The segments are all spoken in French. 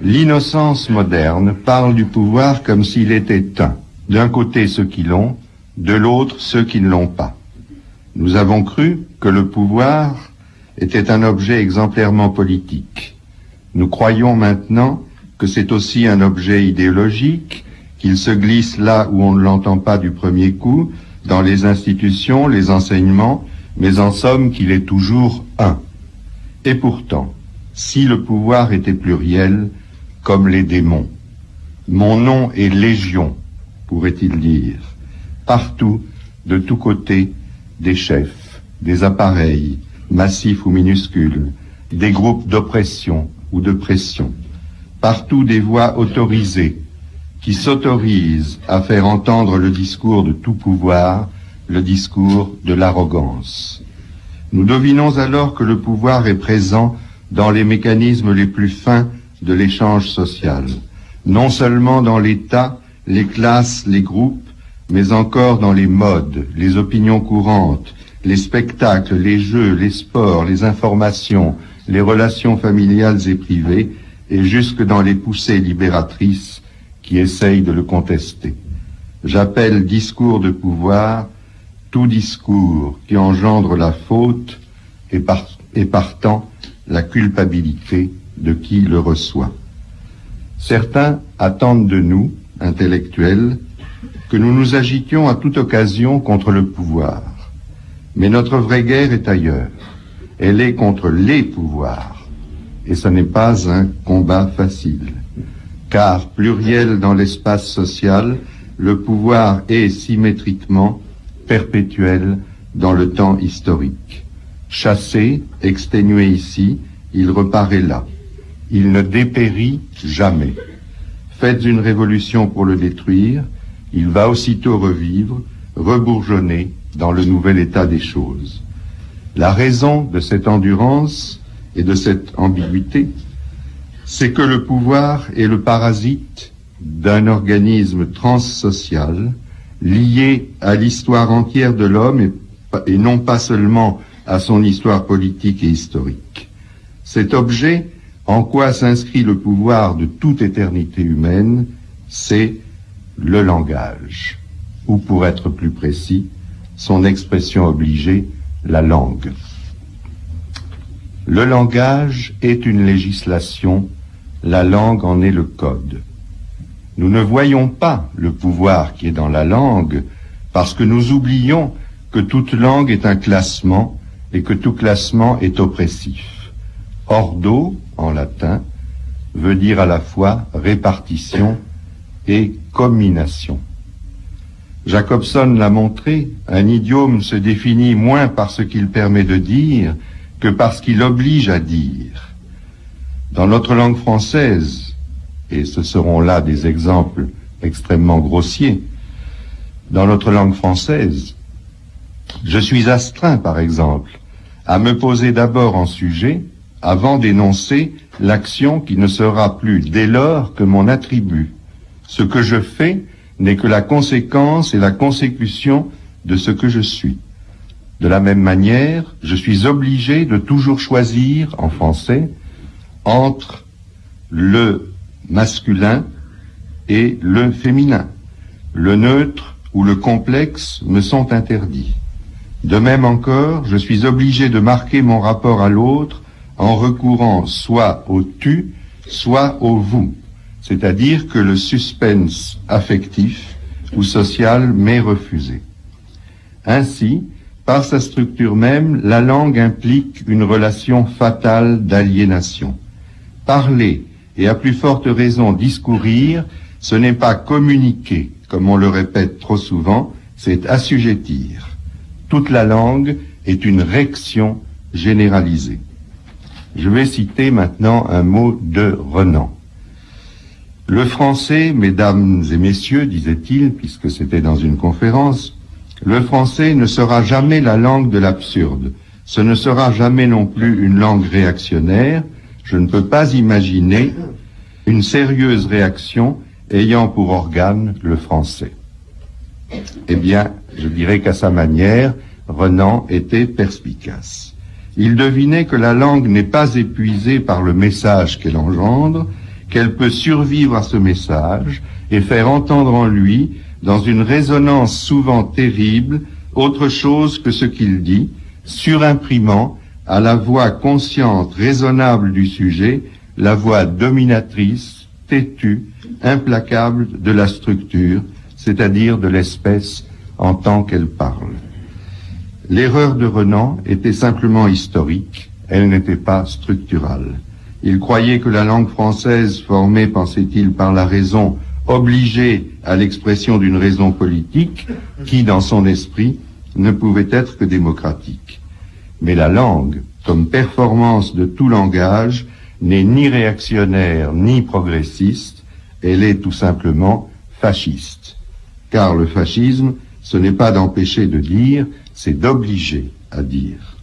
L'innocence moderne parle du pouvoir comme s'il était un. D'un côté ceux qui l'ont, de l'autre ceux qui ne l'ont pas. Nous avons cru que le pouvoir était un objet exemplairement politique. Nous croyons maintenant que c'est aussi un objet idéologique, qu'il se glisse là où on ne l'entend pas du premier coup, dans les institutions, les enseignements, mais en somme qu'il est toujours un. Et pourtant, si le pouvoir était pluriel, comme les démons. Mon nom est Légion, pourrait-il dire. Partout, de tous côtés, des chefs, des appareils, massifs ou minuscules, des groupes d'oppression ou de pression. Partout des voix autorisées, qui s'autorisent à faire entendre le discours de tout pouvoir, le discours de l'arrogance. Nous devinons alors que le pouvoir est présent dans les mécanismes les plus fins de l'échange social, non seulement dans l'État, les classes, les groupes, mais encore dans les modes, les opinions courantes, les spectacles, les jeux, les sports, les informations, les relations familiales et privées, et jusque dans les poussées libératrices qui essayent de le contester. J'appelle discours de pouvoir tout discours qui engendre la faute et, et partant la culpabilité de qui le reçoit. Certains attendent de nous, intellectuels, que nous nous agitions à toute occasion contre le pouvoir. Mais notre vraie guerre est ailleurs. Elle est contre les pouvoirs. Et ce n'est pas un combat facile. Car, pluriel dans l'espace social, le pouvoir est symétriquement perpétuel dans le temps historique. Chassé, exténué ici, il reparaît là. Il ne dépérit jamais. Faites une révolution pour le détruire, il va aussitôt revivre, rebourgeonner dans le nouvel état des choses. La raison de cette endurance et de cette ambiguïté, c'est que le pouvoir est le parasite d'un organisme transsocial lié à l'histoire entière de l'homme et, et, non pas seulement à son histoire politique et historique. Cet objet en quoi s'inscrit le pouvoir de toute éternité humaine C'est le langage, ou pour être plus précis, son expression obligée, la langue. Le langage est une législation, la langue en est le code. Nous ne voyons pas le pouvoir qui est dans la langue parce que nous oublions que toute langue est un classement et que tout classement est oppressif. Ordo, en latin, veut dire à la fois répartition et commination. Jacobson l'a montré, un idiome se définit moins par ce qu'il permet de dire que par ce qu'il oblige à dire. Dans notre langue française, et ce seront là des exemples extrêmement grossiers, dans notre langue française, je suis astreint, par exemple, à me poser d'abord en sujet, avant d'énoncer l'action qui ne sera plus dès lors que mon attribut. Ce que je fais n'est que la conséquence et la consécution de ce que je suis. De la même manière, je suis obligé de toujours choisir, en français, entre le masculin et le féminin. Le neutre ou le complexe me sont interdits. De même encore, je suis obligé de marquer mon rapport à l'autre en recourant soit au tu, soit au vous, c'est-à-dire que le suspense affectif ou social m'est refusé. Ainsi, par sa structure même, la langue implique une relation fatale d'aliénation. Parler, et à plus forte raison discourir, ce n'est pas communiquer, comme on le répète trop souvent, c'est assujettir. Toute la langue est une réaction généralisée. Je vais citer maintenant un mot de Renan. Le français, mesdames et messieurs, disait-il, puisque c'était dans une conférence, le français ne sera jamais la langue de l'absurde. Ce ne sera jamais non plus une langue réactionnaire. Je ne peux pas imaginer une sérieuse réaction ayant pour organe le français. Eh bien, je dirais qu'à sa manière, Renan était perspicace. Il devinait que la langue n'est pas épuisée par le message qu'elle engendre, qu'elle peut survivre à ce message et faire entendre en lui, dans une résonance souvent terrible, autre chose que ce qu'il dit, surimprimant à la voix consciente, raisonnable du sujet, la voix dominatrice, têtue, implacable de la structure, c'est-à-dire de l'espèce en tant qu'elle parle. L'erreur de Renan était simplement historique, elle n'était pas structurale. Il croyait que la langue française, formée, pensait-il, par la raison, obligée à l'expression d'une raison politique, qui, dans son esprit, ne pouvait être que démocratique. Mais la langue, comme performance de tout langage, n'est ni réactionnaire ni progressiste, elle est tout simplement fasciste. Car le fascisme, ce n'est pas d'empêcher de dire, c'est d'obliger à dire.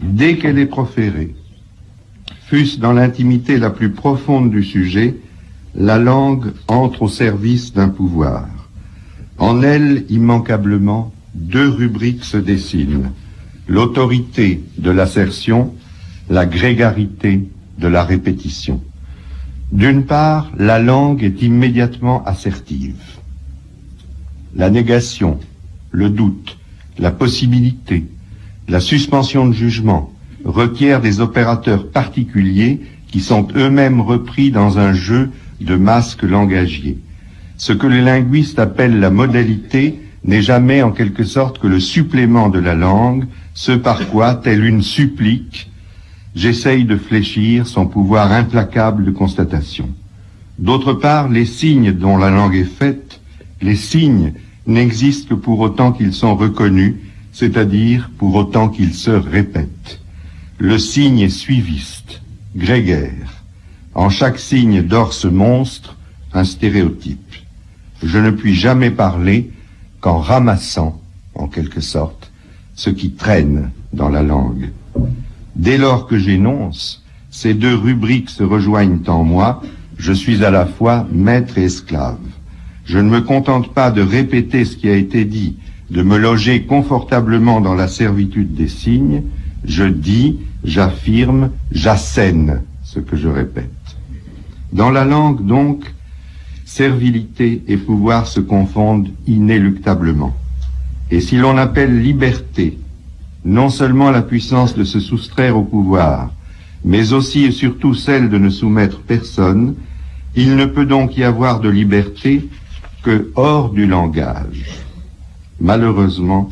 Dès qu'elle est proférée, fût-ce dans l'intimité la plus profonde du sujet, la langue entre au service d'un pouvoir. En elle, immanquablement, deux rubriques se dessinent. L'autorité de l'assertion, la grégarité de la répétition. D'une part, la langue est immédiatement assertive. La négation, le doute, la possibilité, la suspension de jugement requièrent des opérateurs particuliers qui sont eux-mêmes repris dans un jeu de masques langagiers. Ce que les linguistes appellent la modalité n'est jamais en quelque sorte que le supplément de la langue, ce par quoi, telle une supplique, j'essaye de fléchir son pouvoir implacable de constatation. D'autre part, les signes dont la langue est faite, les signes n'existent que pour autant qu'ils sont reconnus, c'est-à-dire pour autant qu'ils se répètent. Le signe est suiviste, grégaire. En chaque signe dort ce monstre, un stéréotype. Je ne puis jamais parler qu'en ramassant, en quelque sorte, ce qui traîne dans la langue. Dès lors que j'énonce, ces deux rubriques se rejoignent en moi, je suis à la fois maître et esclave. Je ne me contente pas de répéter ce qui a été dit, de me loger confortablement dans la servitude des signes, je dis, j'affirme, j'assène ce que je répète. Dans la langue, donc, servilité et pouvoir se confondent inéluctablement. Et si l'on appelle liberté non seulement la puissance de se soustraire au pouvoir, mais aussi et surtout celle de ne soumettre personne, il ne peut donc y avoir de liberté que hors du langage. Malheureusement,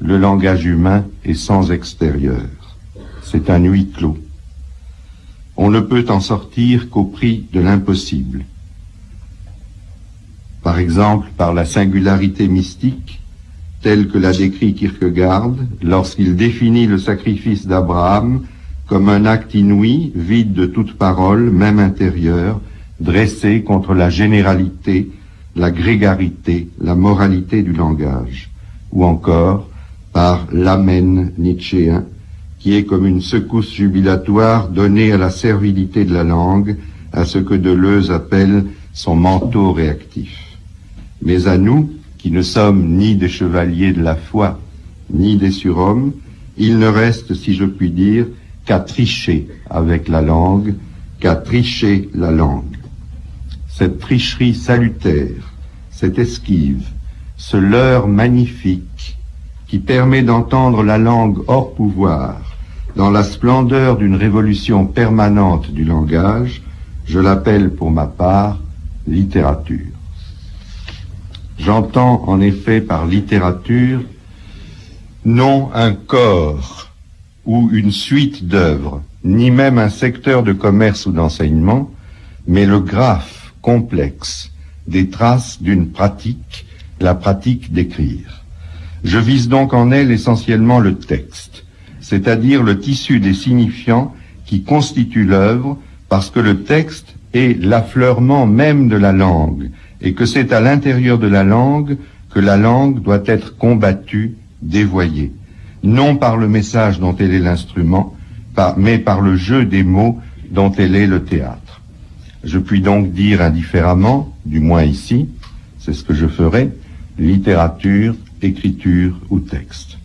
le langage humain est sans extérieur. C'est un huis clos. On ne peut en sortir qu'au prix de l'impossible par exemple par la singularité mystique, telle que l'a décrit Kierkegaard lorsqu'il définit le sacrifice d'Abraham comme un acte inouï, vide de toute parole, même intérieure, dressé contre la généralité, la grégarité, la moralité du langage, ou encore par l'amen nietzschéen, qui est comme une secousse jubilatoire donnée à la servilité de la langue, à ce que Deleuze appelle son manteau réactif. Mais à nous, qui ne sommes ni des chevaliers de la foi, ni des surhommes, il ne reste, si je puis dire, qu'à tricher avec la langue, qu'à tricher la langue. Cette tricherie salutaire, cette esquive, ce leurre magnifique qui permet d'entendre la langue hors pouvoir, dans la splendeur d'une révolution permanente du langage, je l'appelle pour ma part littérature. J'entends en effet par littérature non un corps ou une suite d'œuvres, ni même un secteur de commerce ou d'enseignement, mais le graphe complexe des traces d'une pratique, la pratique d'écrire. Je vise donc en elle essentiellement le texte, c'est-à-dire le tissu des signifiants qui constitue l'œuvre, parce que le texte est l'affleurement même de la langue, et que c'est à l'intérieur de la langue que la langue doit être combattue, dévoyée, non par le message dont elle est l'instrument, mais par le jeu des mots dont elle est le théâtre. Je puis donc dire indifféremment, du moins ici, c'est ce que je ferai, littérature, écriture ou texte.